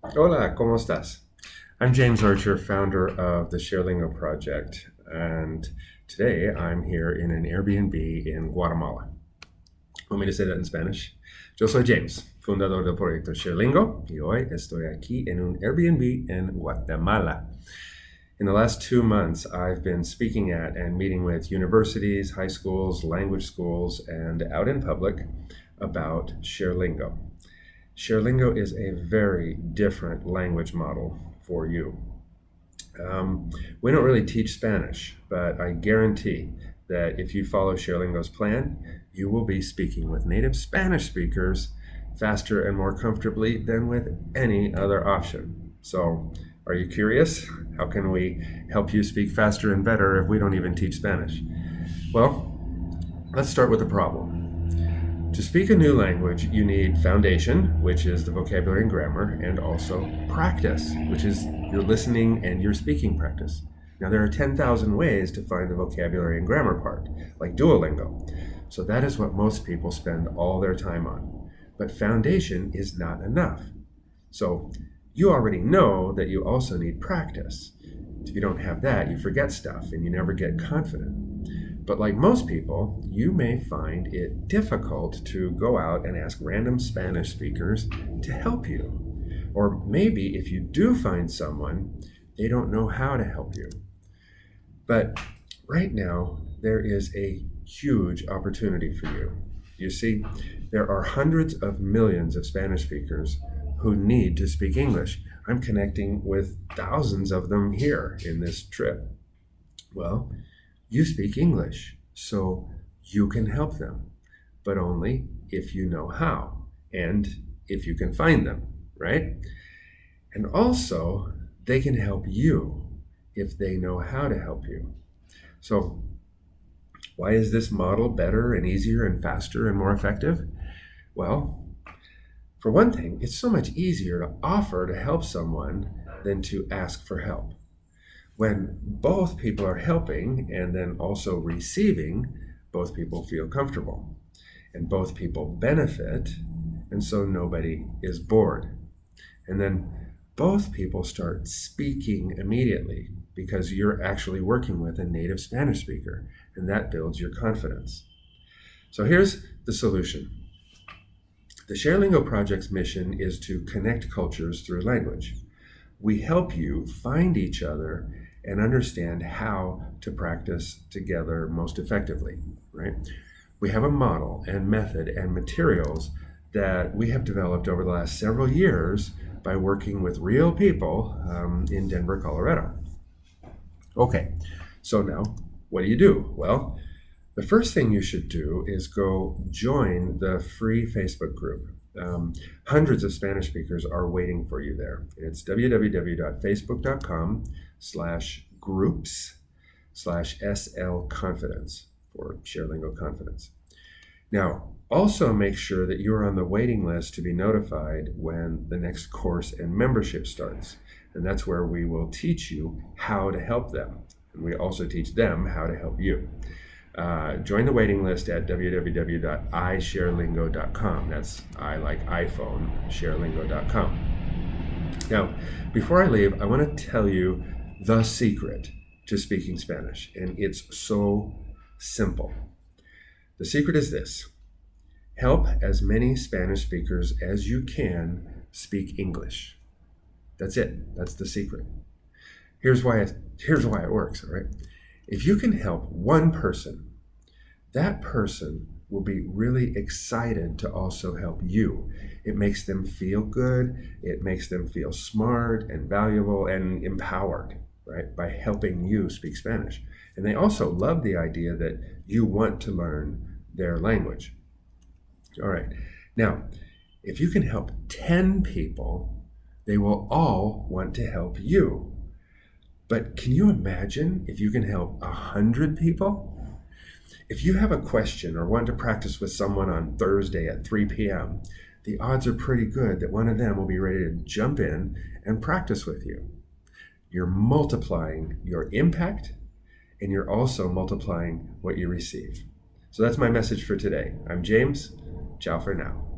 Hola, ¿cómo estás? I'm James Archer, founder of the ShareLingo Project, and today I'm here in an Airbnb in Guatemala. Want me to say that in Spanish? Yo soy James, fundador del proyecto ShareLingo, y hoy estoy aquí en un Airbnb en Guatemala. In the last two months, I've been speaking at and meeting with universities, high schools, language schools, and out in public about ShareLingo. ShareLingo is a very different language model for you. Um, we don't really teach Spanish, but I guarantee that if you follow ShareLingo's plan, you will be speaking with native Spanish speakers faster and more comfortably than with any other option. So, are you curious? How can we help you speak faster and better if we don't even teach Spanish? Well, let's start with the problem. To speak a new language, you need foundation, which is the vocabulary and grammar, and also practice, which is your listening and your speaking practice. Now, there are 10,000 ways to find the vocabulary and grammar part, like Duolingo. So, that is what most people spend all their time on. But foundation is not enough. So, you already know that you also need practice. If you don't have that, you forget stuff and you never get confident. But like most people, you may find it difficult to go out and ask random Spanish speakers to help you. Or maybe if you do find someone, they don't know how to help you. But right now, there is a huge opportunity for you. You see, there are hundreds of millions of Spanish speakers who need to speak English. I'm connecting with thousands of them here in this trip. Well, you speak English, so you can help them, but only if you know how and if you can find them, right? And also, they can help you if they know how to help you. So, why is this model better and easier and faster and more effective? Well, for one thing, it's so much easier to offer to help someone than to ask for help when both people are helping and then also receiving, both people feel comfortable and both people benefit, and so nobody is bored. And then both people start speaking immediately because you're actually working with a native Spanish speaker, and that builds your confidence. So here's the solution. The ShareLingo Project's mission is to connect cultures through language. We help you find each other and understand how to practice together most effectively, right? We have a model and method and materials that we have developed over the last several years by working with real people um, in Denver, Colorado. Okay, so now what do you do? Well, the first thing you should do is go join the free Facebook group. Um, hundreds of Spanish speakers are waiting for you there. It's www.facebook.com slash groups slash SL confidence for ShareLingo Confidence. Now, also make sure that you're on the waiting list to be notified when the next course and membership starts. And that's where we will teach you how to help them. And we also teach them how to help you. Uh, join the waiting list at www.isharelingo.com. That's I like iPhone, sharelingo.com. Now, before I leave, I want to tell you the secret to speaking Spanish, and it's so simple. The secret is this help as many Spanish speakers as you can speak English. That's it. That's the secret. Here's why it, here's why it works, all right? If you can help one person, that person will be really excited to also help you. It makes them feel good, it makes them feel smart and valuable and empowered, right? By helping you speak Spanish. And they also love the idea that you want to learn their language. All right. Now, if you can help 10 people, they will all want to help you. But can you imagine if you can help 100 people? If you have a question or want to practice with someone on Thursday at 3 p.m., the odds are pretty good that one of them will be ready to jump in and practice with you. You're multiplying your impact and you're also multiplying what you receive. So that's my message for today. I'm James. Ciao for now.